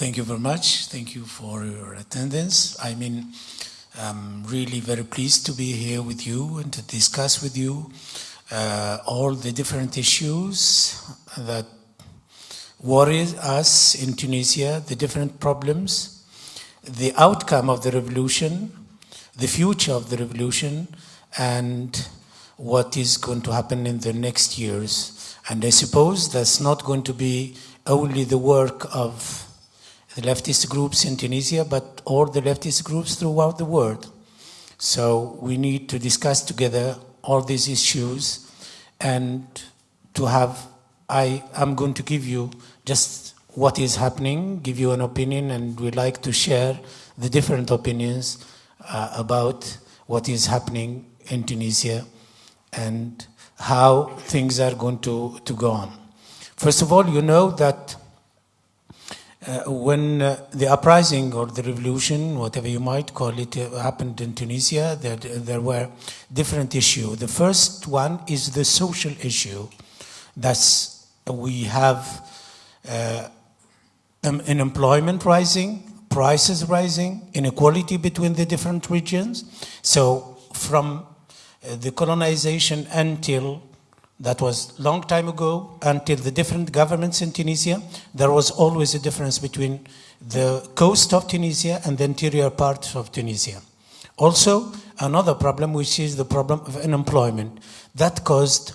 Thank you very much. Thank you for your attendance. I mean, I'm really very pleased to be here with you and to discuss with you uh, all the different issues that worry us in Tunisia, the different problems, the outcome of the revolution, the future of the revolution, and what is going to happen in the next years. And I suppose that's not going to be only the work of the leftist groups in Tunisia, but all the leftist groups throughout the world. So we need to discuss together all these issues and to have, I am going to give you just what is happening, give you an opinion, and we like to share the different opinions uh, about what is happening in Tunisia and how things are going to, to go on. First of all, you know that uh, when uh, the uprising or the revolution, whatever you might call it, uh, happened in Tunisia, there, there were different issues. The first one is the social issue. That's we have uh, unemployment rising, prices rising, inequality between the different regions. So from uh, the colonization until that was long time ago until the different governments in Tunisia. There was always a difference between the coast of Tunisia and the interior parts of Tunisia. Also, another problem, which is the problem of unemployment. That caused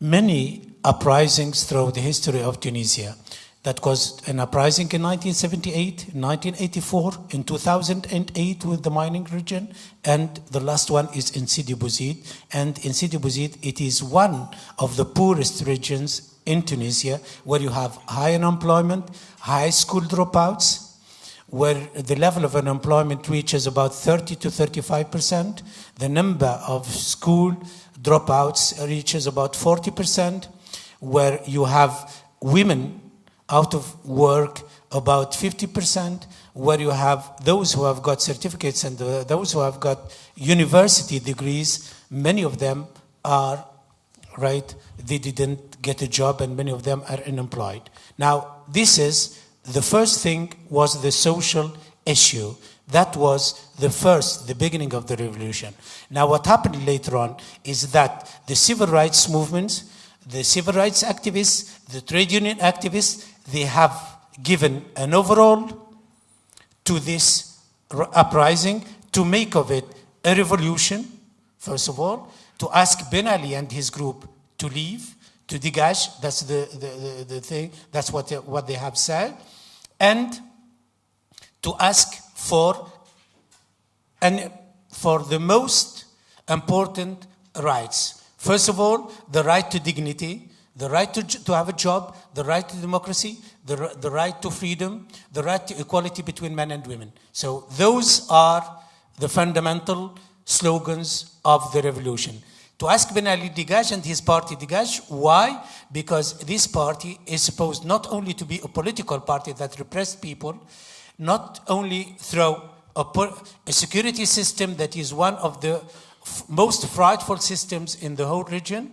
many uprisings throughout the history of Tunisia that caused an uprising in 1978, 1984, in 2008 with the mining region, and the last one is in Sidi Bouzid. And in Sidi Bouzid, it is one of the poorest regions in Tunisia where you have high unemployment, high school dropouts, where the level of unemployment reaches about 30 to 35 percent. The number of school dropouts reaches about 40 percent, where you have women out of work about 50%, where you have those who have got certificates and the, those who have got university degrees, many of them are, right, they didn't get a job and many of them are unemployed. Now, this is, the first thing was the social issue. That was the first, the beginning of the revolution. Now, what happened later on is that the civil rights movements, the civil rights activists, the trade union activists, they have given an overall to this uprising to make of it a revolution, first of all, to ask Ben Ali and his group to leave, to degage, that's the, the, the, the thing, that's what they, what they have said, and to ask for, and for the most important rights. First of all, the right to dignity, the right to, to have a job, the right to democracy, the, the right to freedom, the right to equality between men and women. So those are the fundamental slogans of the revolution. To ask Ben Ali Degage and his party Degage, why? Because this party is supposed not only to be a political party that repressed people, not only through a, a security system that is one of the most frightful systems in the whole region,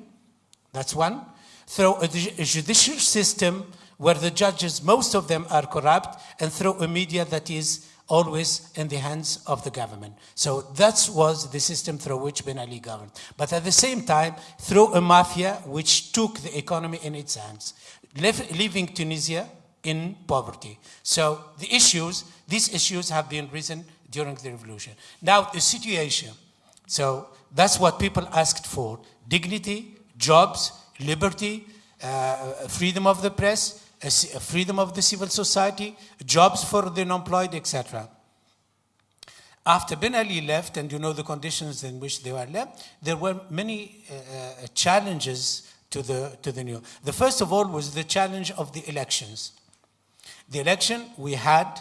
that's one, through a, judicial system where the judges, most of them are corrupt, and through a media that is always in the hands of the government. So that was the system through which Ben Ali governed. But at the same time, through a mafia which took the economy in its hands, leaving Tunisia in poverty. So the issues, these issues have been risen during the revolution. Now the situation, so that's what people asked for, dignity, jobs, liberty, uh, freedom of the press, freedom of the civil society, jobs for the unemployed, etc. After Ben Ali left, and you know the conditions in which they were left, there were many uh, uh, challenges to the, to the new. The first of all was the challenge of the elections. The election, we had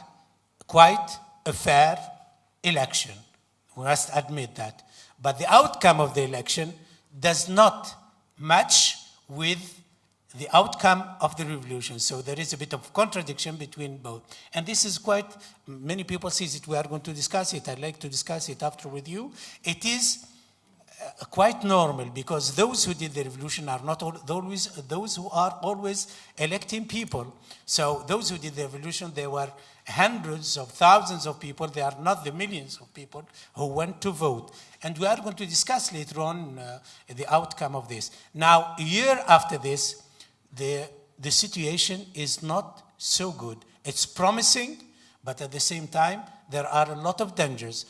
quite a fair election. We must admit that. But the outcome of the election does not match with the outcome of the revolution. So there is a bit of contradiction between both. And this is quite, many people see it, we are going to discuss it, I'd like to discuss it after with you. It is uh, quite normal because those who did the revolution are not al- always those who are always electing people. So those who did the revolution, they were hundreds of thousands of people. They are not the millions of people who went to vote. And we are going to discuss later on uh, the outcome of this. Now, a year after this, the, the situation is not so good. It's promising, but at the same time, there are a lot of dangers.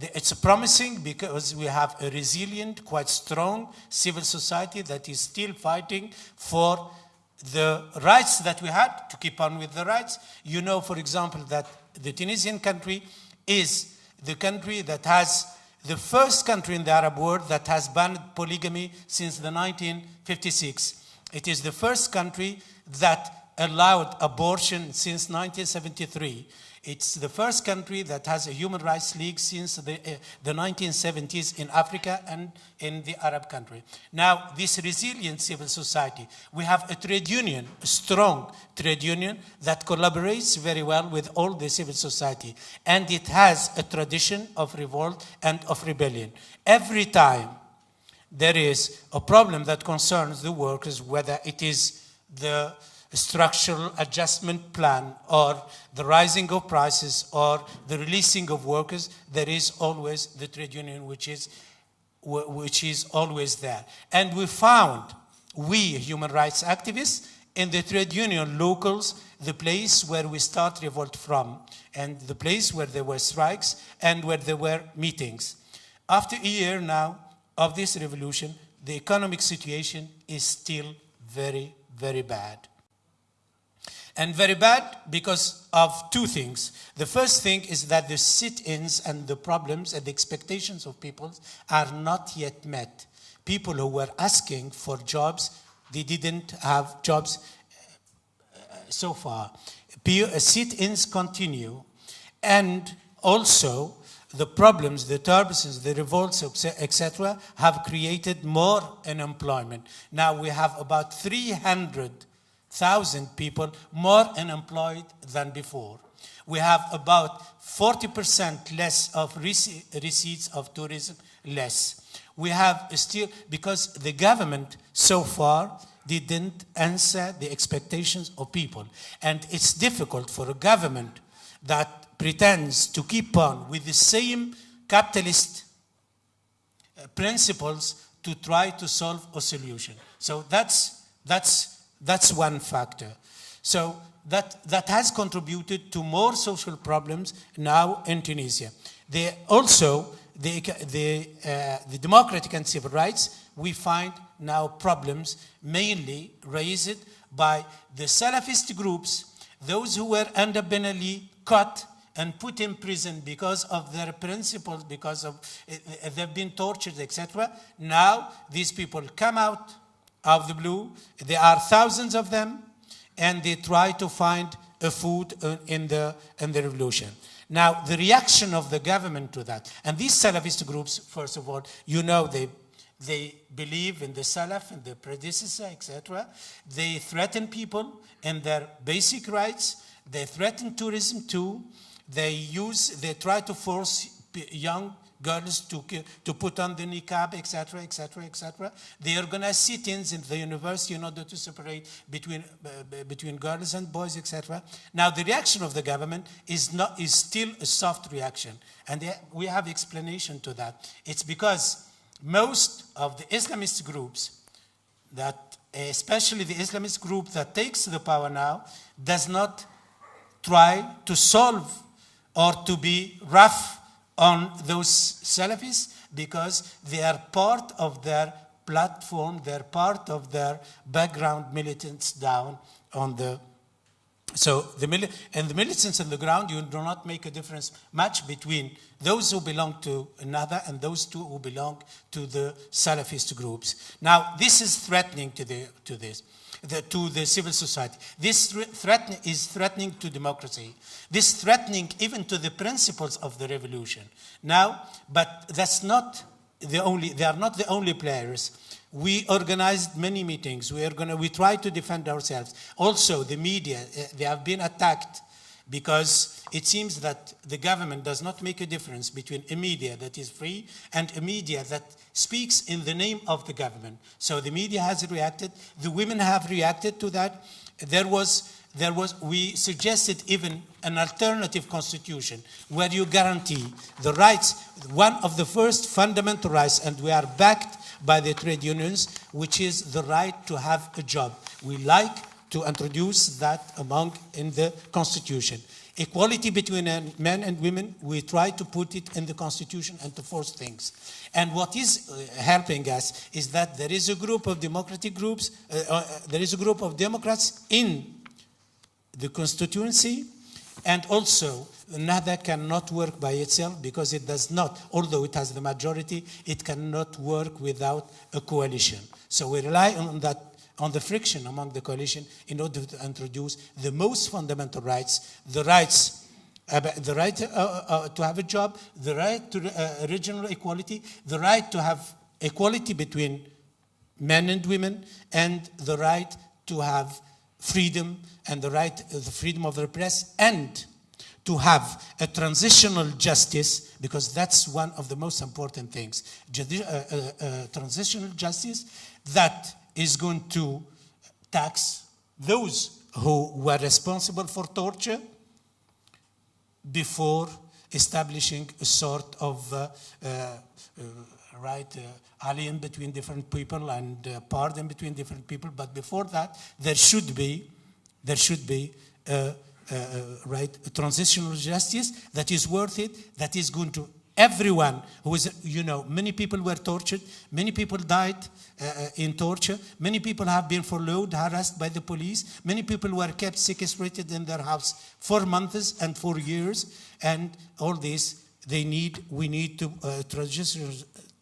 It's promising because we have a resilient, quite strong civil society that is still fighting for the rights that we had to keep on with the rights. You know, for example, that the Tunisian country is the country that has the first country in the Arab world that has banned polygamy since the 1956. It is the first country that allowed abortion since 1973. It's the first country that has a human rights league since the, uh, the 1970s in Africa and in the Arab country. Now, this resilient civil society, we have a trade union, a strong trade union that collaborates very well with all the civil society. And it has a tradition of revolt and of rebellion. Every time there is a problem that concerns the workers, whether it is the structural adjustment plan or the rising of prices or the releasing of workers, there is always the trade union which is, which is always there. And we found, we human rights activists, in the trade union locals, the place where we start revolt from, and the place where there were strikes and where there were meetings. After a year now of this revolution, the economic situation is still very, very bad. And very bad because of two things. The first thing is that the sit ins and the problems and the expectations of people are not yet met. People who were asking for jobs, they didn't have jobs uh, so far. Sit ins continue. And also, the problems, the turbulences, the revolts, etc., have created more unemployment. Now we have about 300,000 people more unemployed than before. We have about 40% less of receipts of tourism, less. We have still, because the government so far didn't answer the expectations of people. And it's difficult for a government that pretends to keep on with the same capitalist uh, principles to try to solve a solution. So that's, that's, that's one factor. So that, that has contributed to more social problems now in Tunisia. They also, the, the, uh, the democratic and civil rights, we find now problems mainly raised by the Salafist groups, those who were under Ben Ali caught and put in prison because of their principles, because of uh, they've been tortured, etc. Now these people come out of the blue. There are thousands of them, and they try to find a food in the in the revolution. Now the reaction of the government to that, and these Salafist groups, first of all, you know they they believe in the Salaf and the predecessor, etc. They threaten people and their basic rights. They threaten tourism too. They use, they try to force young girls to, to put on the niqab, etc., etc., etc. They organize sit-ins in the university in order to separate between, uh, between girls and boys, etc. Now, the reaction of the government is, not, is still a soft reaction. And they- we have explanation to that. It's because most of the Islamist groups that, especially the Islamist group that takes the power now, does not try to solve or to be rough on those Salafis because they are part of their platform, they're part of their background militants down on the so the and the militants on the ground, you do not make a difference much between those who belong to another and those two who belong to the Salafist groups. Now, this is threatening to the to this. The, to the civil society. This thre- threaten, is threatening to democracy. This threatening even to the principles of the revolution. Now, but that's not the only. They are not the only players. We organized many meetings. We are gonna. We try to defend ourselves. Also, the media. uh, They have been attacked because it seems that the government does not make a difference between a media that is free and a media that speaks in the name of the government. So the media has reacted, the women have reacted to that. There was, there was, we suggested even an alternative constitution where you guarantee the rights, one of the first fundamental rights, and we are backed by the trade unions, which is the right to have a job. We like to introduce that among in the constitution. Equality between men and women, we try to put it in the constitution and to force things. And what is uh, helping us is that there is a group of democratic groups, uh, uh, there is a group of Democrats in the constituency and also, NAHDA cannot work by itself because it does not, although it has the majority, it cannot work without a coalition. So we rely on that, on the friction among the coalition in order to introduce the most fundamental rights, the rights uh, the right uh, uh, to have a job, the right to uh, regional equality, the right to have equality between men and women, and the right to have freedom and the right, the freedom of the press, and to have a transitional justice, because that's one of the most important things. Uh, uh, uh, transitional justice that is going to tax those who were responsible for torture before establishing a sort of uh, uh, uh, right alien between different people and pardon between different people. But before that, there should be there should be a right transitional justice that is worth it, that is going to everyone who is, you know, many people were tortured, many people died uh, uh, in torture, many people have been followed, harassed by the police, many people were kept sequestrated in their house for months and for years, and all this, they need, we need to uh, transitional,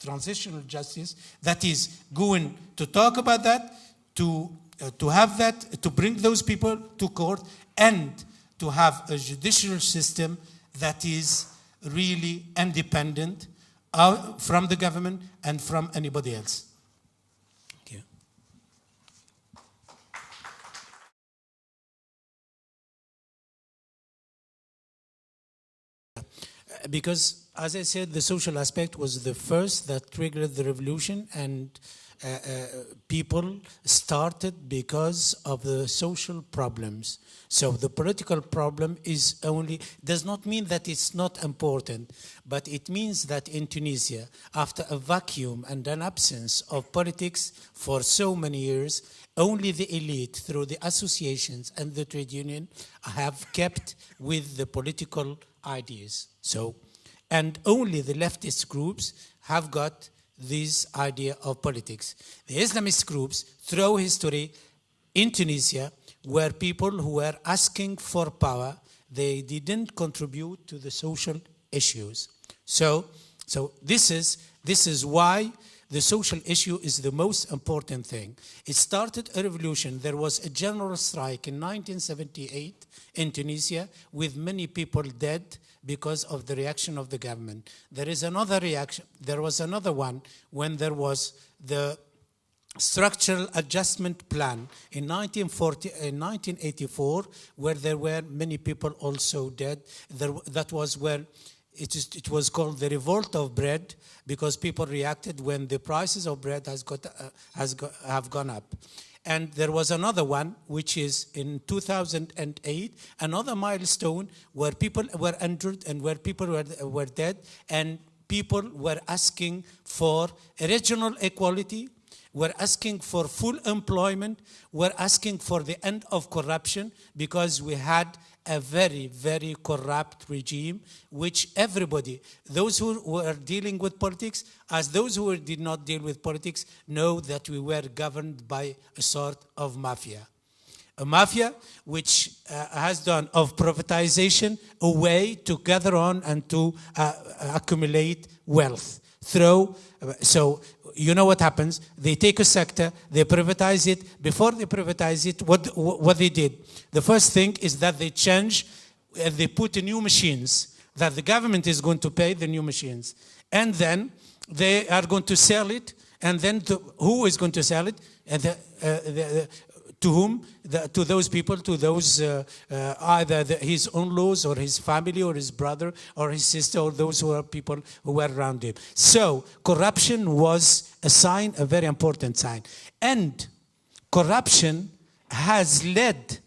transitional justice that is going to talk about that, to, uh, to have that, to bring those people to court, and to have a judicial system that is really independent out from the government and from anybody else. Thank you. Because, as I said, the social aspect was the first that triggered the revolution and uh, uh, people started because of the social problems. So the political problem is only, does not mean that it's not important, but it means that in Tunisia, after a vacuum and an absence of politics for so many years, only the elite through the associations and the trade union have kept with the political ideas. So, and only the leftist groups have got this idea of politics. The Islamist groups through history in Tunisia were people who were asking for power. They didn't contribute to the social issues. So, so this, is, this is why the social issue is the most important thing. It started a revolution. There was a general strike in 1978 in Tunisia with many people dead because of the reaction of the government. There is another reaction. There was another one when there was the structural adjustment plan in, 1940, in 1984 where there were many people also dead. There, that was where it, is, it was called the revolt of bread because people reacted when the prices of bread has got, uh, has got, have gone up. And there was another one, which is in 2008, another milestone where people were injured and where people were, were dead, and people were asking for regional equality, were asking for full employment, were asking for the end of corruption because we had a very, very corrupt regime, which everybody, those who were dealing with politics, as those who did not deal with politics, know that we were governed by a sort of mafia. A mafia which uh, has done of privatization a way to gather on and to uh, accumulate wealth uh, so you know what happens. They take a sector, they privatize it. Before they privatize it, what, what they did, the first thing is that they change, they put new machines, that the government is going to pay the new machines. And then they are going to sell it, and then to, who is going to sell it? Uh, the, uh, the, To whom? The, to those people, to those uh, uh, either the, his own laws or his family or his brother or his sister or those who are people who were around him. So corruption was a sign, a very important sign. And corruption has led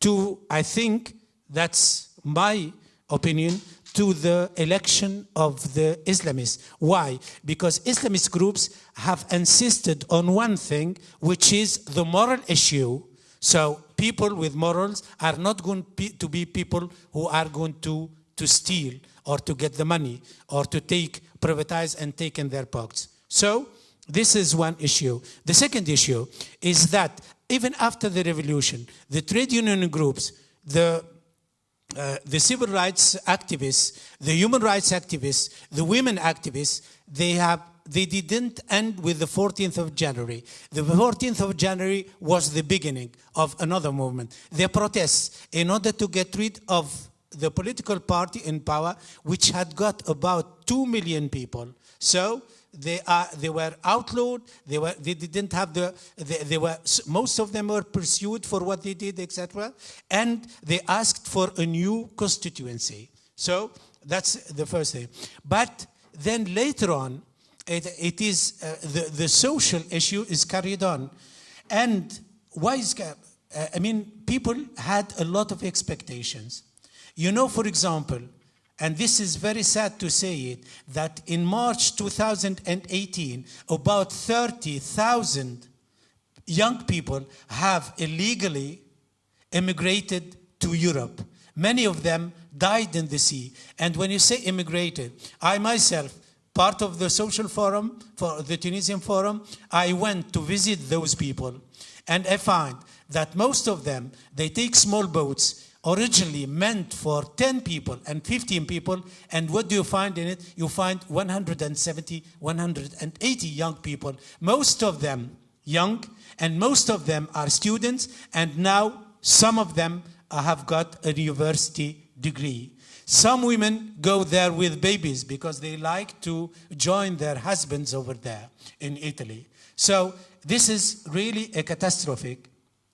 to, I think, that's my opinion, to the election of the Islamists. Why? Because Islamist groups have insisted on one thing, which is the moral issue. So people with morals are not going to be people who are going to, to steal or to get the money or to take, privatize and take in their pockets. So this is one issue. The second issue is that even after the revolution, the trade union groups, the uh, the civil rights activists, the human rights activists, the women activists, they have they didn't end with the 14th of January. The 14th of January was the beginning of another movement. The protests in order to get rid of the political party in power, which had got about 2 million people. So they are they were outlawed they were they didn't have the they, they were most of them were pursued for what they did etc and they asked for a new constituency so that's the first thing but then later on it, it is uh, the the social issue is carried on and why is uh, i mean people had a lot of expectations you know for example and this is very sad to say it, that in March 2018, about 30,000 young people have illegally immigrated to Europe. Many of them died in the sea. And when you say immigrated, I myself, part of the social forum, for the Tunisian forum, I went to visit those people. And I find that most of them, they take small boats originally meant for 10 people and 15 people. And what do you find in it? You find 170, 180 young people, most of them young, and most of them are students. And now some of them have got a university degree. Some women go there with babies because they like to join their husbands over there in Italy. So this is really a catastrophic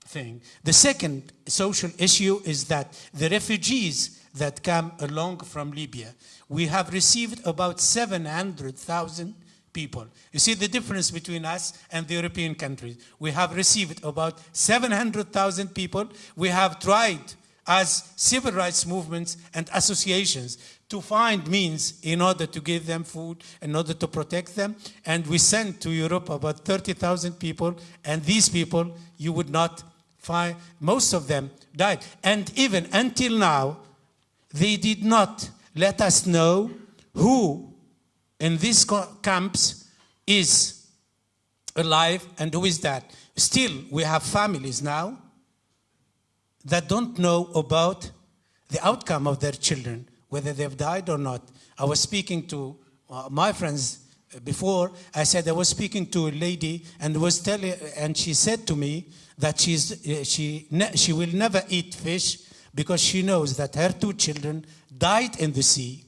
thing. The second social issue is that the refugees that come along from Libya, we have received about 700,000 people. You see the difference between us and the European countries. We have received about 700,000 people. We have tried as civil rights movements and associations to find means in order to give them food, in order to protect them. And we sent to Europe about 30,000 people, and these people you would not find, most of them died. And even until now, they did not let us know who in these camps is alive and who is that. Still, we have families now that don't know about the outcome of their children, whether they've died or not. I was speaking to uh, my friends before. I said I was speaking to a lady and was telling, and she said to me that she's, uh, she, she will never eat fish because she knows that her two children died in the sea,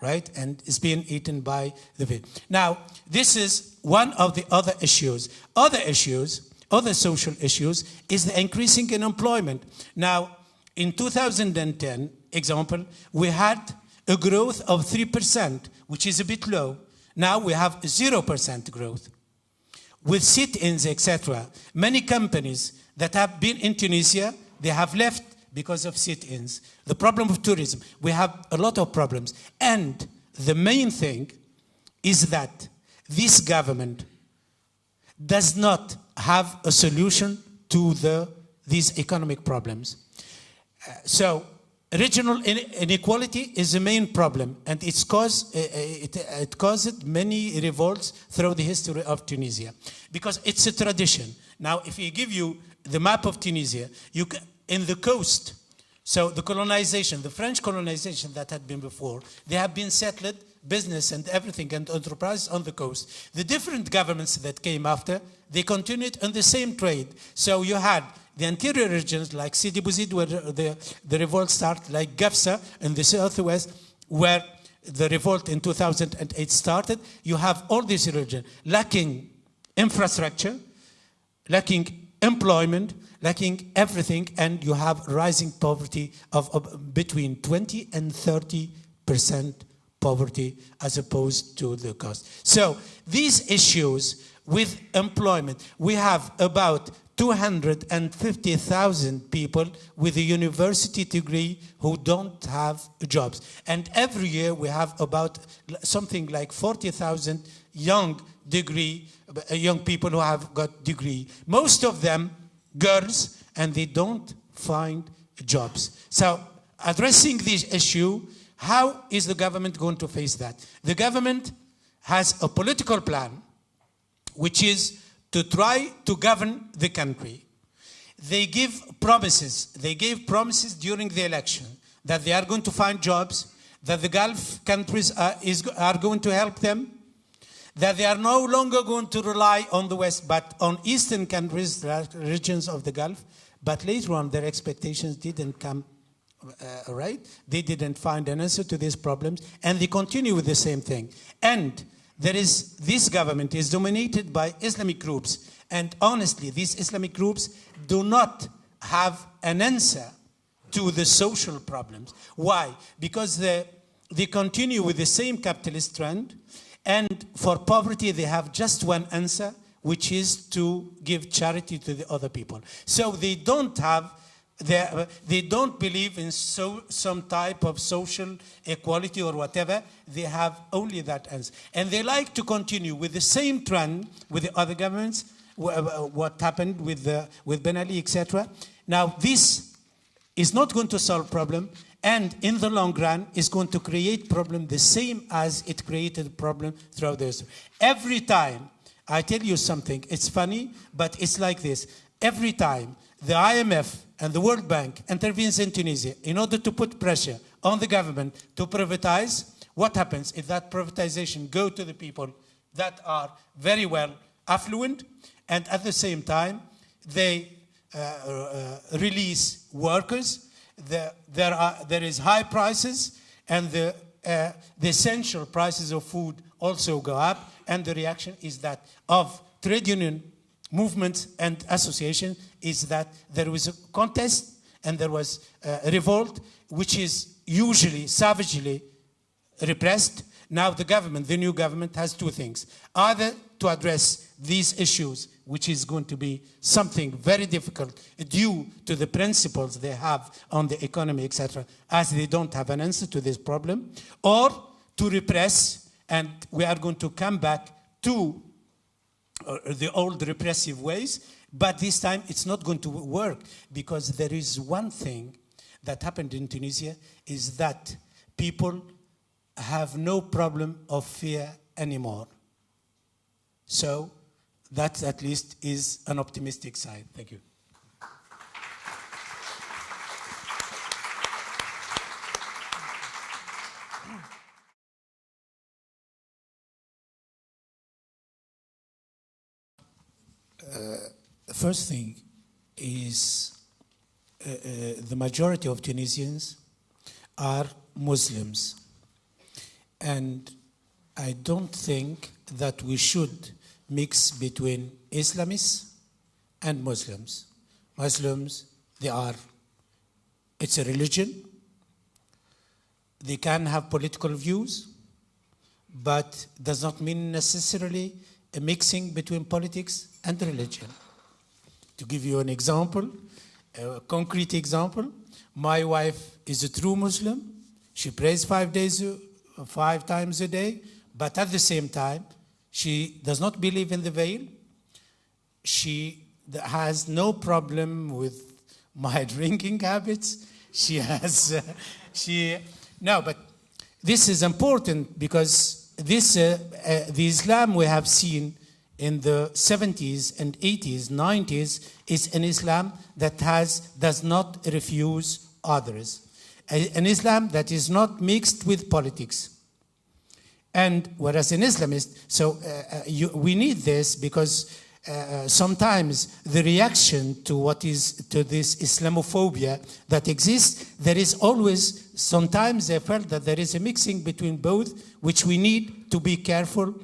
right? And is being eaten by the fish. Now, this is one of the other issues. Other issues, other social issues, is the increasing unemployment. Now, in 2010, example, we had a growth of 3%, which is a bit low. Now we have 0% growth with sit-ins, etc. Many companies that have been in Tunisia, they have left because of sit-ins. The problem of tourism, we have a lot of problems. And the main thing is that this government does not have a solution to the, these economic problems. Uh, so Regional inequality is the main problem, and it's caused, uh, uh, it, it caused many revolts throughout the history of Tunisia because it's a tradition. Now, if we give you the map of Tunisia, you can, in the coast, so the colonization, the French colonization that had been before, they have been settled, business and everything and enterprise on the coast. The different governments that came after, they continued on the same trade. So you had the interior regions like Sidi Bouzid where the, the revolt started, like Gafsa in the southwest where the revolt in 2008 started, you have all these regions lacking infrastructure, lacking employment, lacking everything, and you have rising poverty of, of between 20 and 30 percent poverty as opposed to the cost. So these issues with employment, we have about 250,000 people with a university degree who don't have jobs. And every year we have about something like 40,000 young degree, uh, young people who have got degree. Most of them girls, and they don't find jobs. So addressing this issue, how is the government going to face that? The government has a political plan, which is to try to govern the country. They give promises. They gave promises during the election that they are going to find jobs, that the Gulf countries are, is, are going to help them, that they are no longer going to rely on the West, but on Eastern countries, regions of the Gulf. But later on, their expectations didn't come uh, right. They didn't find an answer to these problems, and they continue with the same thing. And there is, this government is dominated by Islamic groups. And honestly, these Islamic groups do not have an answer to the social problems. Why? Because they, they continue with the same capitalist trend. And for poverty, they have just one answer, which is to give charity to the other people. So they don't have they, they don't believe in so, some type of social equality or whatever. They have only that answer. And they like to continue with the same trend with the other governments, what happened with, the, with Ben Ali, etc. Now, this is not going to solve problem, and in the long run is going to create problem the same as it created problem throughout the history. Every time, I tell you something, it's funny, but it's like this. Every time the IMF and the World Bank intervenes in Tunisia in order to put pressure on the government to privatize, what happens if that privatization go to the people that are very well affluent and at the same time they uh, uh, release workers, the, there, are, there is high prices and the, uh, the essential prices of food also go up and the reaction is that of trade union movements and association is that there was a contest and there was a revolt, which is usually savagely repressed. Now the government, the new government, has two things. Either to address these issues, which is going to be something very difficult due to the principles they have on the economy, etc., as they don't have an answer to this problem, or to repress, and we are going to come back to Uh, the old repressive ways, but this time it's not going to work because there is one thing that happened in Tunisia is that people have no problem of fear anymore. So that at least is an optimistic side. Thank you. First thing is uh, uh, the majority of Tunisians are Muslims. And I don't think that we should mix between Islamists and Muslims. Muslims, they are, it's a religion. They can have political views, but does not mean necessarily a mixing between politics and religion. To give you an example, a concrete example, my wife is a true Muslim. She prays five days, five times a day, but at the same time, she does not believe in the veil. She has no problem with my drinking habits. She has, uh, she, no, but this is important because this, uh, uh, the Islam we have seen in the 70s and 80s, 90s, is an Islam that has, does not refuse others. An Islam that is not mixed with politics. And whereas an Islamist, so uh, uh, you, we need this because uh, sometimes the reaction to what is to this Islamophobia that exists, there is always sometimes I felt that there is a mixing between both, which we need to be careful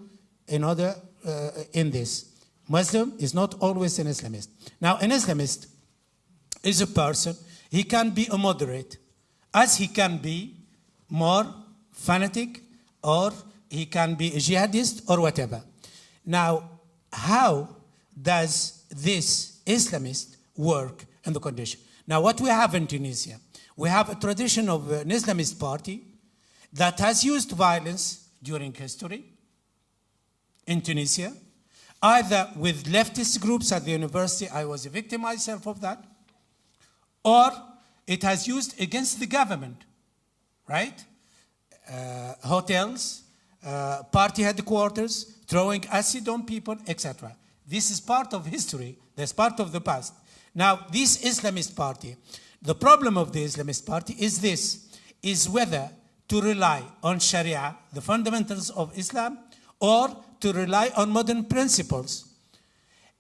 in order uh, in this. Muslim is not always an Islamist. Now, an Islamist is a person, he can be a moderate, as he can be more fanatic, or he can be a jihadist, or whatever. Now, how does this Islamist work in the condition? Now, what we have in Tunisia, we have a tradition of an Islamist party that has used violence during history in Tunisia, either with leftist groups at the university, I was a victim myself of that, or it has used against the government, right? Uh, hotels, uh, party headquarters, throwing acid on people, etc. This is part of history, that's part of the past. Now, this Islamist party, the problem of the Islamist party is this, is whether to rely on Sharia, the fundamentals of Islam, or to rely on modern principles.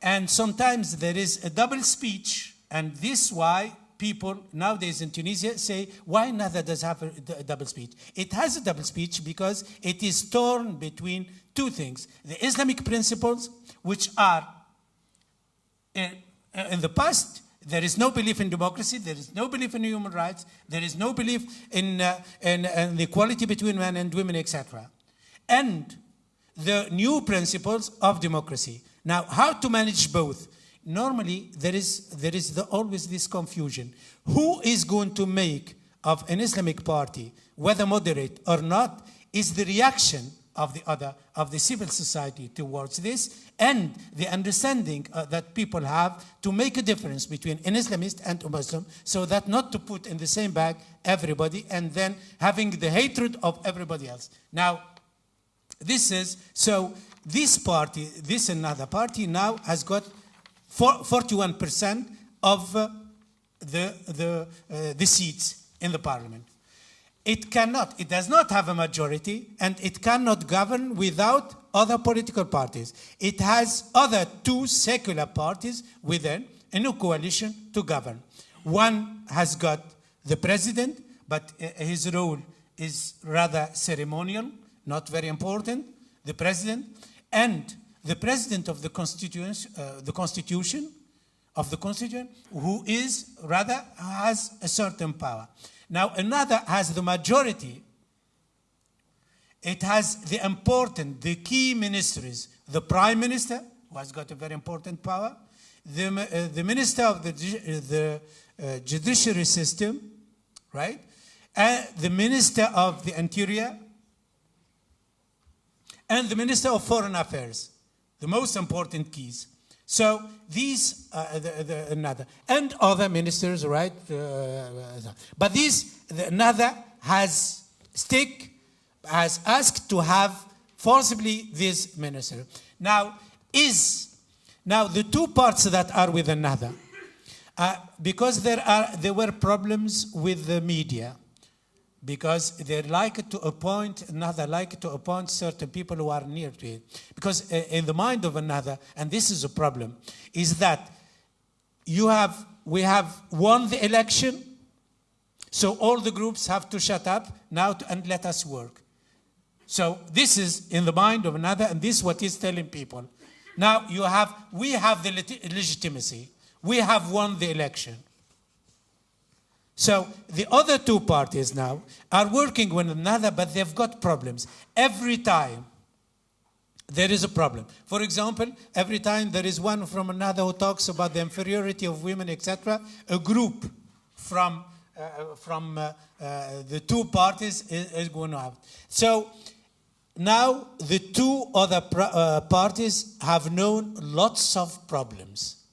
And sometimes there is a double speech, and this why people nowadays in Tunisia say, why Nahda does have a, double speech? It has a double speech because it is torn between two things. The Islamic principles, which are in, in the past, there is no belief in democracy, there is no belief in human rights, there is no belief in, uh, in, in the equality between men and women, etc. And the new principles of democracy. Now, how to manage both? Normally, there is, there is the, always this confusion. Who is going to make of an Islamic party, whether moderate or not, is the reaction of the other, of the civil society towards this, and the understanding uh, that people have to make a difference between an Islamist and a Muslim, so that not to put in the same bag everybody, and then having the hatred of everybody else. Now, this is, so this party, this Ennahda party now has got 41% of uh, the, the, uh, the seats in the parliament. It cannot, it does not have a majority, and it cannot govern without other political parties. It has other two secular parties within a new coalition to govern. One has got the president, but uh, his role is rather ceremonial, not very important, the president, and the president of the constitution, uh, the constitution of the constitution, who is rather has a certain power. Now Ennahda has the majority. It has the important, the key ministries, the prime minister, who has got a very important power, the, uh, the minister of the, uh, the uh, judiciary system, right? And the minister of the interior, and the minister of foreign affairs, the most important keys. So these, uh, the, the, Ennahda, and other ministers, right? Uh, but these, the, Ennahda has stick, has asked to have forcibly this minister. Now, is, now the two parts that are with Ennahda, uh, because there are, there were problems with the media, because they like to appoint another, like to appoint certain people who are near to it. Because eh, in the mind of Ennahda, and this is a problem, is that you have, we have won the election, so all the groups have to shut up now to, and let us work. So this is in the mind of Ennahda, and this is what he's telling people. Now you have, we have the legitimacy. We have won the election. So the other two parties now are working with Ennahda, but they've got problems. Every time there is a problem. For example, every time there is one from Ennahda who talks about the inferiority of women, etc., a group from, uh, from uh, uh, the two parties is, is, going to have. So now the two other uh, parties have known lots of problems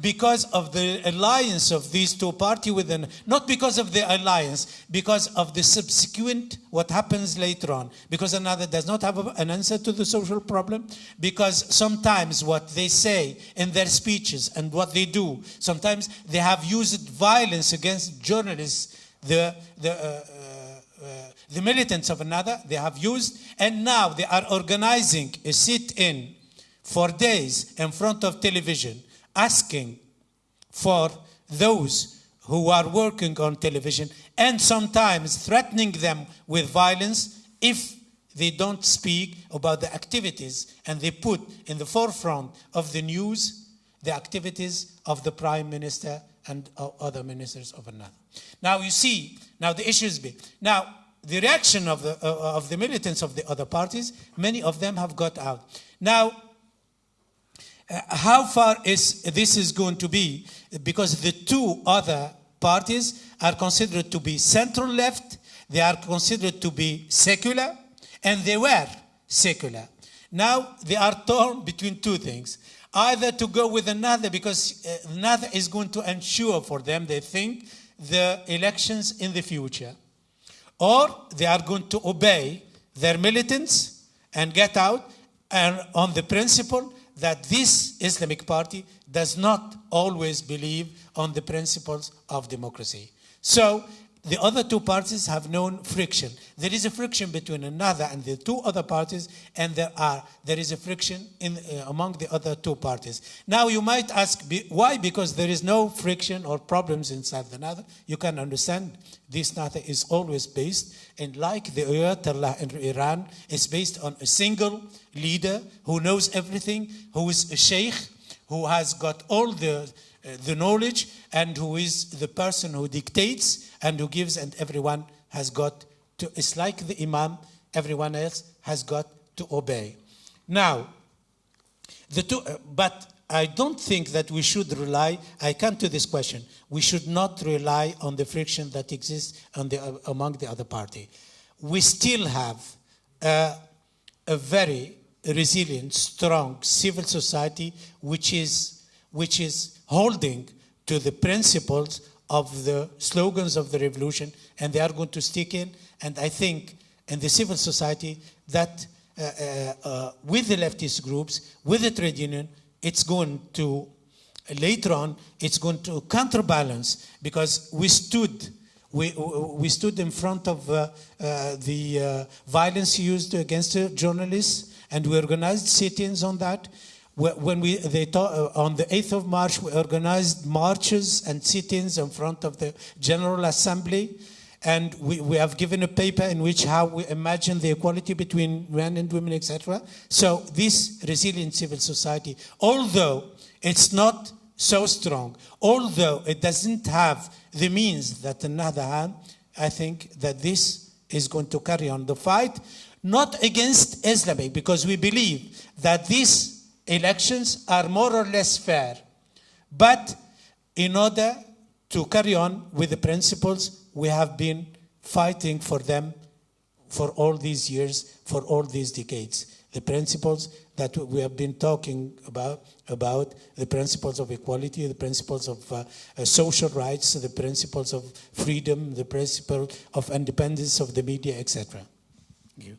because of the alliance of these two parties with within, not because of the alliance, because of the subsequent, what happens later on. Because Ennahda does not have an answer to the social problem, because sometimes what they say in their speeches and what they do, sometimes they have used violence against journalists, the, the, uh, uh, uh, the militants of Ennahda, they have used, and now they are organizing a sit-in for days in front of television asking for those who are working on television and sometimes threatening them with violence if they don't speak about the activities and they put in the forefront of the news the activities of the prime minister and other ministers of Ennahda. Now you see, now the issue is big. Now the reaction of the, uh, of the militants of the other parties, many of them have got out. Now, how far is this is going to be? Because the two other parties are considered to be central left, they are considered to be secular, and they were secular. Now they are torn between two things. Either to go with Ennahda because uh, Ennahda is going to ensure for them, they think, the elections in the future. Or they are going to obey their militants and get out and on the principle that this Islamic party does not always believe on the principles of democracy. So the other two parties have known friction. There is a friction between Ennahda and the two other parties, and there are there is a friction in uh, among the other two parties. Now you might ask be, why? Because there is no friction or problems inside the Ennahda. You can understand this Ennahda is always based, and like the Ayatollah in Iran, is based on a single leader who knows everything, who is a sheikh, who has got all the the knowledge, and who is the person who dictates and who gives, and everyone has got to, it's like the Imam, everyone else has got to obey. Now, the two, uh, but I don't think that we should rely, I come to this question, we should not rely on the friction that exists the, uh, among the other party. We still have uh, a very resilient, strong civil society which is, which is holding to the principles of the slogans of the revolution, and they are going to stick in. And I think in the civil society that uh, uh, uh, with the leftist groups, with the trade union, it's going to, later on, it's going to counterbalance because we stood we, we stood in front of uh, uh, the violence used against journalists and we organized sit-ins on that when we they talk, uh, on the 8th of March we organized marches and sit-ins in front of the General Assembly. And we, we have given a paper in which how we imagine the equality between men and women etc so this resilient civil society although it's not so strong although it doesn't have the means that another hand I think that this is going to carry on the fight not against Islamic because we believe that this elections are more or less fair. But in order to carry on with the principles, we have been fighting for them for all these years, for all these decades. The principles that we have been talking about, about the principles of equality, the principles of uh, uh, social rights, the principles of freedom, the principle of independence of the media, etc. Thank you.